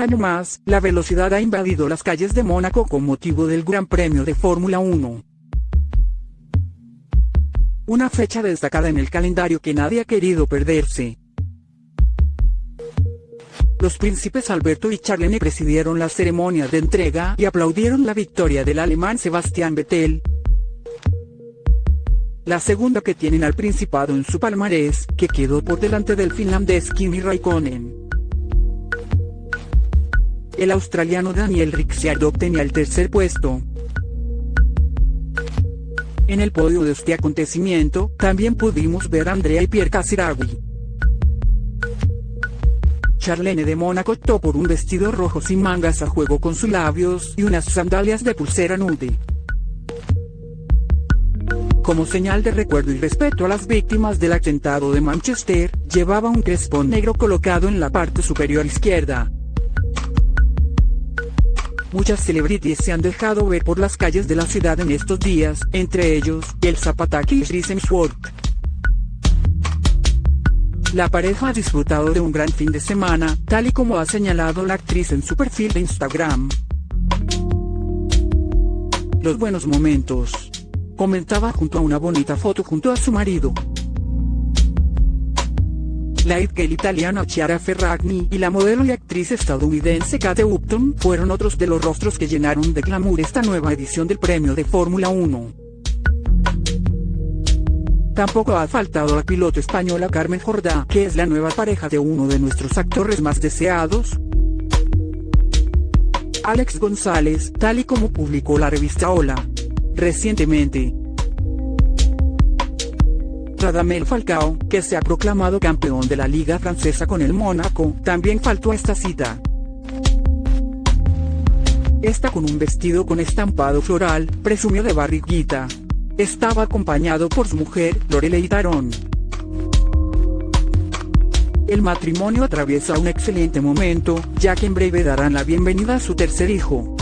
año más, la velocidad ha invadido las calles de Mónaco con motivo del Gran Premio de Fórmula 1. Una fecha destacada en el calendario que nadie ha querido perderse. Los príncipes Alberto y Charlene presidieron la ceremonia de entrega y aplaudieron la victoria del alemán Sebastián Vettel. La segunda que tienen al principado en su palmarés, que quedó por delante del finlandés Kimi Raikkonen. El australiano Daniel Ricciardo obtenía el tercer puesto. En el podio de este acontecimiento, también pudimos ver a Andrea y Pierre Casiraghi. Charlene de Mónaco optó por un vestido rojo sin mangas a juego con sus labios y unas sandalias de pulsera nude. Como señal de recuerdo y respeto a las víctimas del atentado de Manchester, llevaba un crespón negro colocado en la parte superior izquierda. Muchas celebrities se han dejado ver por las calles de la ciudad en estos días, entre ellos, el Zapataki y Chris La pareja ha disfrutado de un gran fin de semana, tal y como ha señalado la actriz en su perfil de Instagram. Los buenos momentos. Comentaba junto a una bonita foto junto a su marido. La idgirl italiana Chiara Ferragni y la modelo y actriz estadounidense Kate Upton fueron otros de los rostros que llenaron de glamour esta nueva edición del premio de Fórmula 1. Tampoco ha faltado la piloto española Carmen Jordá, que es la nueva pareja de uno de nuestros actores más deseados, Alex González, tal y como publicó la revista Hola. Recientemente, Radamel Falcao, que se ha proclamado campeón de la Liga Francesa con el Mónaco, también faltó a esta cita. Esta con un vestido con estampado floral, presumió de barriguita. Estaba acompañado por su mujer, Lorelei Tarón. El matrimonio atraviesa un excelente momento, ya que en breve darán la bienvenida a su tercer hijo.